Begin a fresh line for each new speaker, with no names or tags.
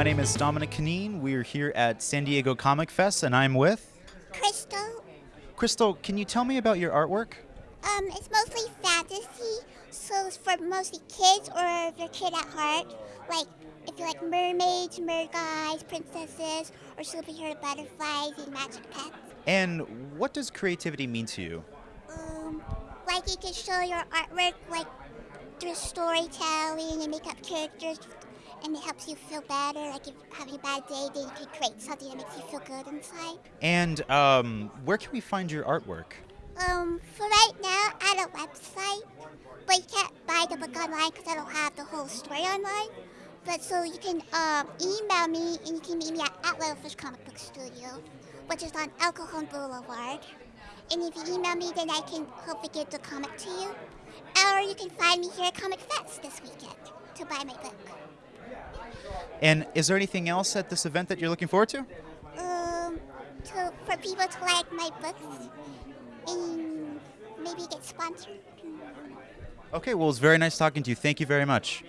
Dominic Canine. We're here at San Diego Comic Fest, and I'm with
Crystal.
Crystal. Can you tell me about your artwork?
Um, it's mostly fantasy, so it's for mostly kids or if you're a kid at heart. Like if you like mermaids, mer guys, princesses, or superhero butterflies and magic pets.
And what does creativity mean to you?
Um, like you can show your artwork like through storytelling and make up characters and it helps you feel better. Like if you're having a bad day, then you can create something that makes you feel good inside.
And um, where can we find your artwork?
Um, for right now, at a website, but you can't buy the book online because I don't have the whole story online. But so you can um, email me and you can meet me at, at Littlefish Comic Book Studio, which is on El Cajon Boulevard. And if you email me, then I can hopefully get the comic to you. Or you can find me here at Comic Fest this weekend to buy my book.
And is there anything else at this event that you're looking forward to?
Um, to, for people to like my books and maybe get sponsored.
Okay, well, it's very nice talking to you. Thank you very much.